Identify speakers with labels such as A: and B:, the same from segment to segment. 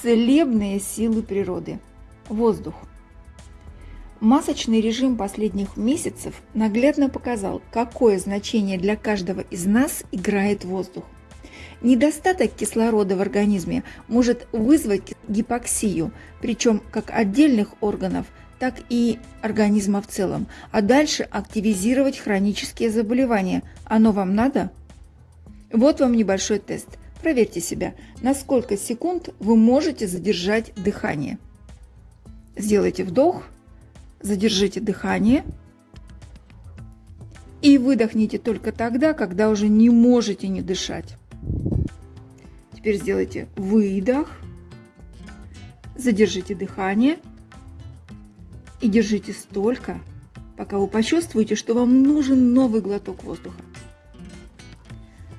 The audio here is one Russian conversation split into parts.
A: Целебные силы природы. Воздух. Масочный режим последних месяцев наглядно показал, какое значение для каждого из нас играет воздух. Недостаток кислорода в организме может вызвать гипоксию, причем как отдельных органов, так и организма в целом, а дальше активизировать хронические заболевания. Оно вам надо? Вот вам небольшой тест – Проверьте себя, на сколько секунд вы можете задержать дыхание. Сделайте вдох, задержите дыхание и выдохните только тогда, когда уже не можете не дышать. Теперь сделайте выдох, задержите дыхание и держите столько, пока вы почувствуете, что вам нужен новый глоток воздуха.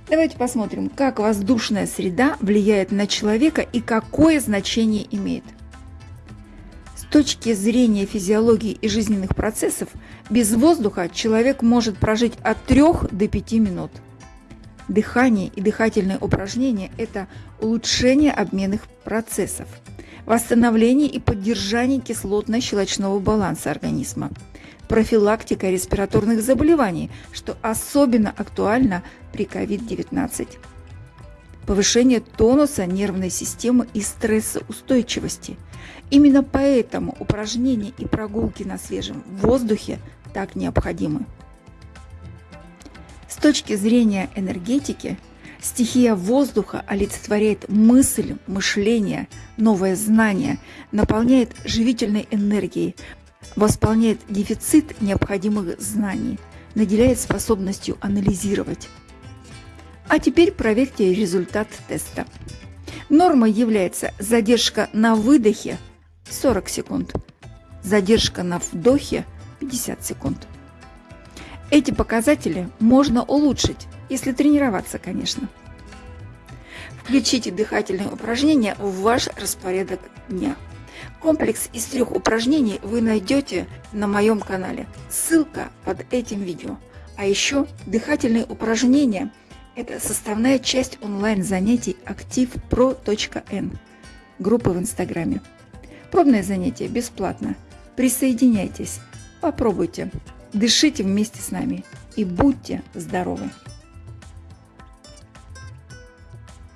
A: Давайте посмотрим, как воздушная среда влияет на человека и какое значение имеет. С точки зрения физиологии и жизненных процессов, без воздуха человек может прожить от 3 до 5 минут. Дыхание и дыхательные упражнения – это улучшение обменных процессов, восстановление и поддержание кислотно-щелочного баланса организма – профилактика респираторных заболеваний, что особенно актуально при COVID-19. Повышение тонуса нервной системы и стрессоустойчивости. Именно поэтому упражнения и прогулки на свежем воздухе так необходимы. С точки зрения энергетики, стихия воздуха олицетворяет мысль, мышление, новое знание, наполняет живительной энергией, восполняет дефицит необходимых знаний, наделяет способностью анализировать. А теперь проверьте результат теста. Нормой является задержка на выдохе 40 секунд, задержка на вдохе 50 секунд. Эти показатели можно улучшить, если тренироваться, конечно. Включите дыхательные упражнения в ваш распорядок дня. Комплекс из трех упражнений вы найдете на моем канале. Ссылка под этим видео. А еще дыхательные упражнения – это составная часть онлайн-занятий activepro.n группы в Инстаграме. Пробное занятие бесплатно. Присоединяйтесь, попробуйте, дышите вместе с нами и будьте здоровы!